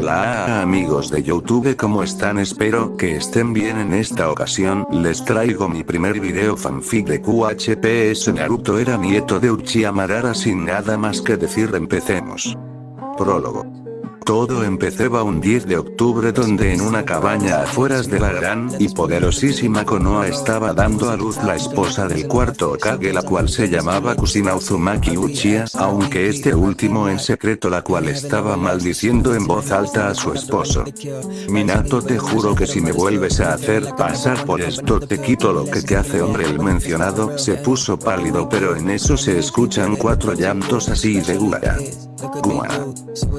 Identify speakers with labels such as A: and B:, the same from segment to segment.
A: Hola amigos de Youtube ¿cómo están? Espero que estén bien en esta ocasión, les traigo mi primer video fanfic de QHPS Naruto era nieto de Uchiha Madara sin nada más que decir empecemos. Prólogo. Todo empezaba un 10 de octubre donde en una cabaña afueras de la gran y poderosísima Konoha estaba dando a luz la esposa del cuarto Okage la cual se llamaba Kusina Uzumaki Uchiha, aunque este último en secreto la cual estaba maldiciendo en voz alta a su esposo. Minato te juro que si me vuelves a hacer pasar por esto te quito lo que te hace hombre el mencionado se puso pálido pero en eso se escuchan cuatro llantos así de Gua. Gua.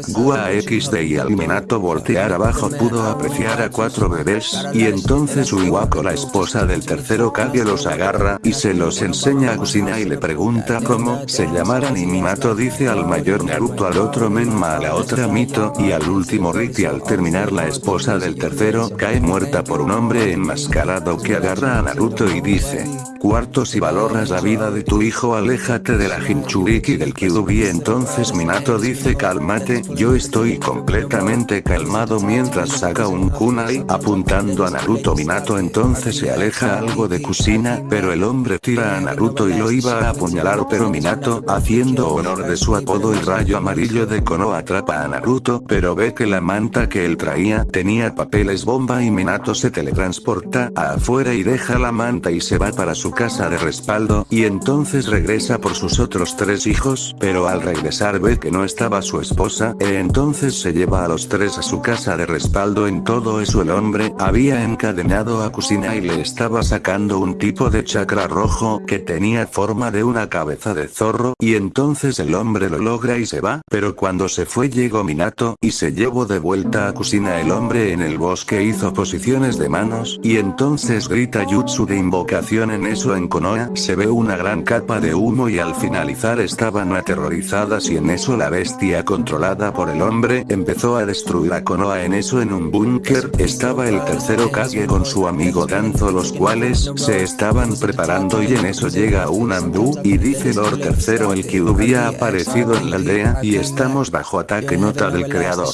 A: Gua XD y al Minato voltear abajo pudo apreciar a cuatro bebés, y entonces Uiwako la esposa del tercero Kage los agarra, y se los enseña a Kusina y le pregunta cómo se llamaran y Minato dice al mayor Naruto al otro Menma a la otra Mito, y al último Riki al terminar la esposa del tercero cae muerta por un hombre enmascarado que agarra a Naruto y dice, cuarto si valoras la vida de tu hijo aléjate de la Jinchuriki del Kyuubi. Entonces Minato dice cálmate, yo estoy completamente calmado mientras saca un kunai apuntando a Naruto. Minato entonces se aleja algo de Kusina, pero el hombre tira a Naruto y lo iba a apuñalar pero Minato, haciendo honor de su apodo el rayo amarillo de Kono atrapa a Naruto pero ve que la manta que él traía tenía papeles bomba y Minato se teletransporta a afuera y deja la manta y se va para su casa de respaldo, y entonces regresa por sus otros tres hijos, pero al regresar ve que no estaba su esposa, e entonces se lleva a los tres a su casa de respaldo. En todo eso el hombre había encadenado a Kusina y le estaba sacando un tipo de chakra rojo que tenía forma de una cabeza de zorro, y entonces el hombre lo logra y se va, pero cuando se fue llegó Minato y se llevó de vuelta a Kusina el hombre en el bosque hizo posiciones de manos, y entonces grita jutsu de invocación en eso en Konoha se ve una gran capa de humo y al finalizar estaban aterrorizadas y en eso la bestia controlada por el hombre empezó a destruir a Konoha en eso en un búnker estaba el tercero Kage con su amigo Danzo los cuales se estaban preparando y en eso llega un Ambu y dice Lord tercero el que hubiera aparecido en la aldea y estamos bajo ataque nota del creador.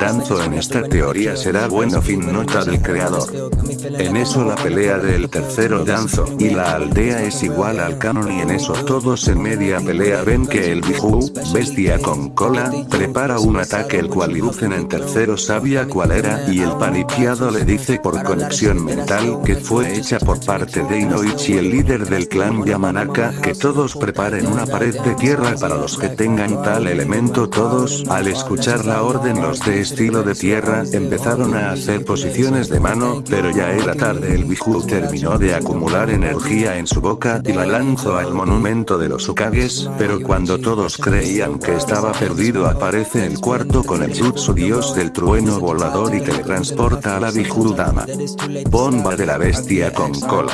A: Danzo en esta teoría será bueno fin nota del creador. En eso la pelea del tercero Danzo y la aldea es igual al canon y en eso todos en media pelea ven que el Biju, bestia con cola, prepara un ataque el cual Iruzen en tercero sabía cuál era y el paniqueado le dice por conexión mental que fue hecha por parte de Inoichi el líder del clan Yamanaka que todos preparen una pared de tierra para los que tengan tal elemento. Todos, al escuchar la orden los de estilo de tierra empezaron a hacer posiciones de mano, pero ya era tarde el Biju terminó de acumular en su boca y la lanzó al monumento de los Ukages, pero cuando todos creían que estaba perdido aparece el cuarto con el jutsu dios del trueno volador y teletransporta a la Biju Dama. Bomba de la bestia con cola.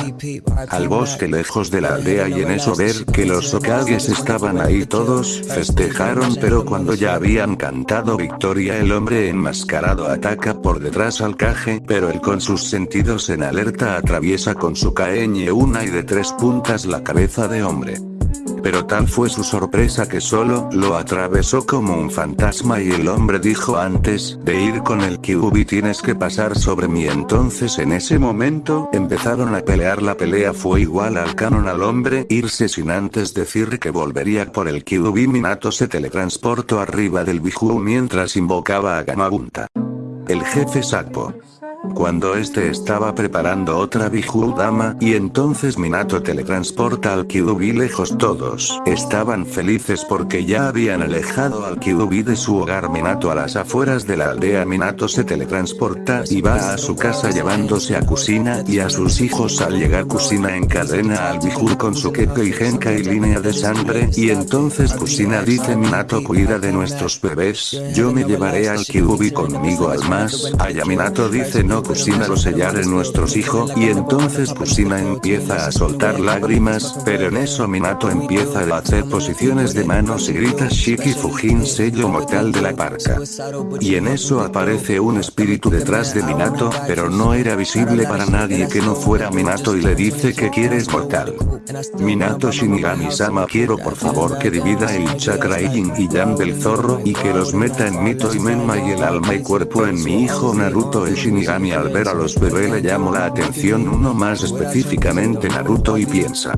A: Al bosque lejos de la aldea y en eso ver que los Okages estaban ahí todos festejaron pero cuando ya habían cantado victoria el hombre enmascarado ataca por detrás al Kage pero él con sus sentidos en alerta atraviesa con su caeñe una y de tres puntas la cabeza de hombre. Pero tal fue su sorpresa que solo lo atravesó como un fantasma y el hombre dijo antes de ir con el Kyuubi tienes que pasar sobre mí entonces en ese momento empezaron a pelear la pelea fue igual al canon al hombre irse sin antes decir que volvería por el Kyuubi Minato se teletransportó arriba del Biju mientras invocaba a Gamabunta. El jefe Sakpo. Cuando este estaba preparando otra Biju Dama y entonces Minato teletransporta al Kyuubi lejos todos. Estaban felices porque ya habían alejado al Kyuubi de su hogar. Minato a las afueras de la aldea. Minato se teletransporta y va a su casa llevándose a Kusina y a sus hijos. Al llegar Kusina encadena al Biju con su Keke y Genka y línea de sangre y entonces Kusina dice Minato cuida de nuestros bebés, yo me llevaré al Kyuubi conmigo al más allá Minato dice no no Kusina lo sellaré nuestros hijos y entonces Kusina empieza a soltar lágrimas, pero en eso Minato empieza a hacer posiciones de manos y grita Shiki Fujin sello mortal de la parca. Y en eso aparece un espíritu detrás de Minato, pero no era visible para nadie que no fuera Minato y le dice que quieres mortal. Minato Shinigami-sama quiero por favor que divida el chakra Yin y Yang del zorro y que los meta en Mito y Menma y el alma y cuerpo en mi hijo Naruto el Shinigami al ver a los bebés le llamó la atención uno más específicamente Naruto y piensa.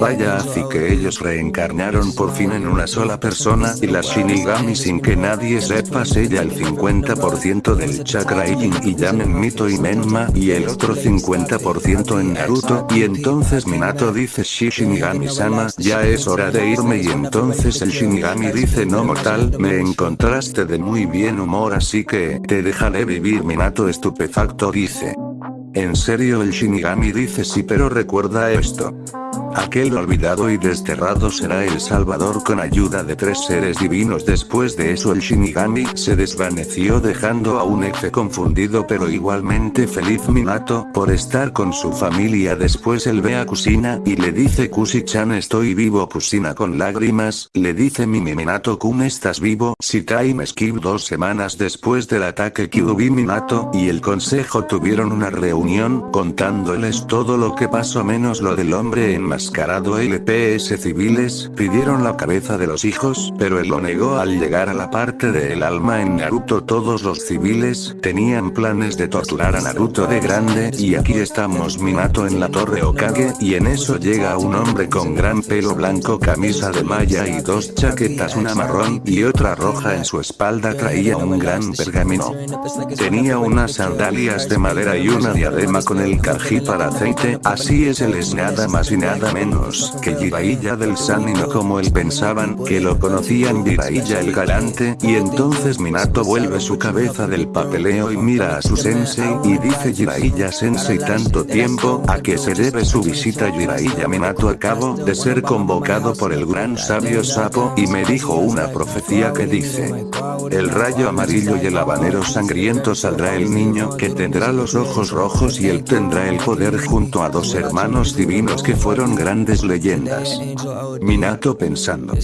A: Vaya así que ellos reencarnaron por fin en una sola persona y la Shinigami sin que nadie sepa sella el 50% del chakra Yin y Yang en Mito y Menma y el otro 50% en Naruto y entonces Minato dice Shi Shinigami-sama ya es hora de irme y entonces el Shinigami dice no mortal me encontraste de muy bien humor así que te dejaré vivir Minato estupefacto dice. En serio el Shinigami dice sí pero recuerda esto. Aquel olvidado y desterrado será el Salvador con ayuda de tres seres divinos. Después de eso el Shinigami se desvaneció dejando a un F confundido pero igualmente feliz Minato por estar con su familia. Después él ve a Kusina y le dice Kusi-chan estoy vivo Kusina con lágrimas, le dice Mimi Minato Kun estás vivo si time skip dos semanas después del ataque Kyuubi Minato y el consejo tuvieron una reunión contándoles todo lo que pasó menos lo del hombre en enmascarado LPS civiles, pidieron la cabeza de los hijos, pero él lo negó al llegar a la parte del alma en Naruto. Todos los civiles, tenían planes de torturar a Naruto de grande, y aquí estamos Minato en la torre Okage, y en eso llega un hombre con gran pelo blanco camisa de malla y dos chaquetas una marrón y otra roja. En su espalda traía un gran pergamino. Tenía unas sandalias de madera y una diadema con el kanji para aceite, así es él es nada más y nada menos que Jiraiya del San y no como él pensaban que lo conocían Jiraiya el galante y entonces Minato vuelve su cabeza del papeleo y mira a su sensei y dice Jiraiya sensei tanto tiempo a que se debe su visita Jiraiya Minato acabo de ser convocado por el gran sabio sapo y me dijo una profecía que dice el rayo amarillo y el habanero sangriento saldrá el niño que tendrá los ojos rojos y él tendrá el poder junto a dos hermanos divinos que fueron grandes leyendas. Minato pensando.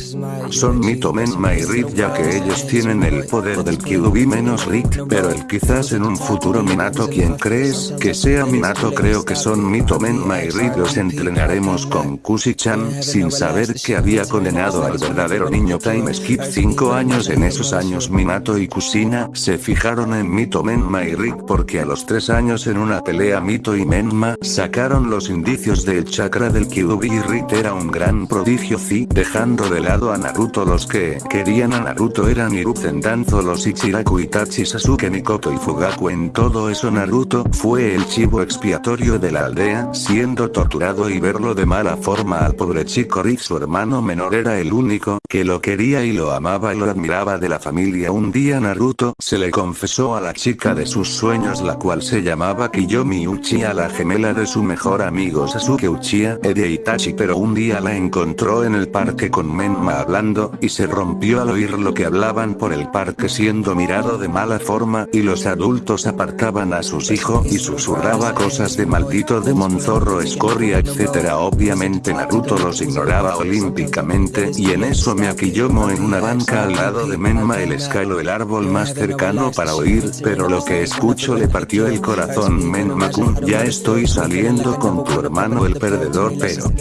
A: Son Mito Menma y Rip ya que ellos tienen el poder del Kyuubi menos Rick, pero el quizás en un futuro Minato quien crees que sea Minato creo que son Mito Menma y Rip los entrenaremos con Kushi-chan sin saber que había condenado al verdadero niño Time Skip 5 años en esos años Minato y Kusina se fijaron en Mito Menma y Rick porque a los 3 años en una pelea Mito y Menma sacaron los indicios del chakra del Kyuubi y Rit era un gran prodigio Zi, dejando de lado a Naruto los que querían a Naruto eran Hiruzen Danzo los Ichiraku Itachi Sasuke Mikoto y Fugaku. En todo eso Naruto fue el chivo expiatorio de la aldea siendo torturado y verlo de mala forma al pobre chico Rick su hermano menor era el único que lo quería y lo amaba y lo admiraba de la familia un día Naruto se le confesó a la chica de sus sueños la cual se llamaba Kiyomi Uchiha la gemela de su mejor amigo Sasuke Uchiha Eddie Itachi pero un día la encontró en el parque con Menma hablando, y se rompió al oír lo que hablaban por el parque siendo mirado de mala forma, y los adultos apartaban a sus hijos y susurraba cosas de maldito de Monzorro escoria etc. Obviamente Naruto los ignoraba olímpicamente, y en eso me aquillomo en una banca al lado de Menma el escalo el árbol más cercano para oír, pero lo que escucho le partió el corazón. Menma-kun, ya estoy saliendo con tu hermano el perdedor pero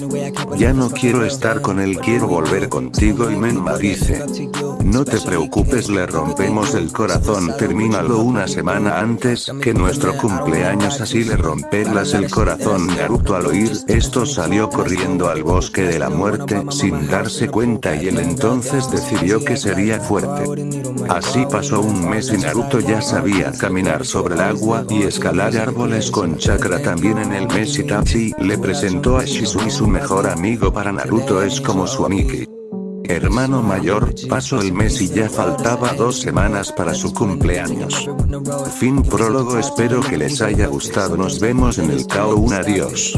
A: ya no quiero estar con él quiero volver contigo. Y Menma dice. No te preocupes le rompemos el corazón. Termínalo una semana antes que nuestro cumpleaños así le romperlas el corazón Naruto al oír esto salió corriendo al bosque de la muerte sin darse cuenta y él entonces decidió que sería fuerte. Así pasó un mes y Naruto ya sabía caminar sobre el agua y escalar árboles con chakra también en el mes Itachi le presentó a Shisui su mejor amigo para Naruto es como su amiki. Hermano mayor, pasó el mes y ya faltaba dos semanas para su cumpleaños. Fin prólogo espero que les haya gustado nos vemos en el KO1 adiós.